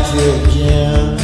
back again.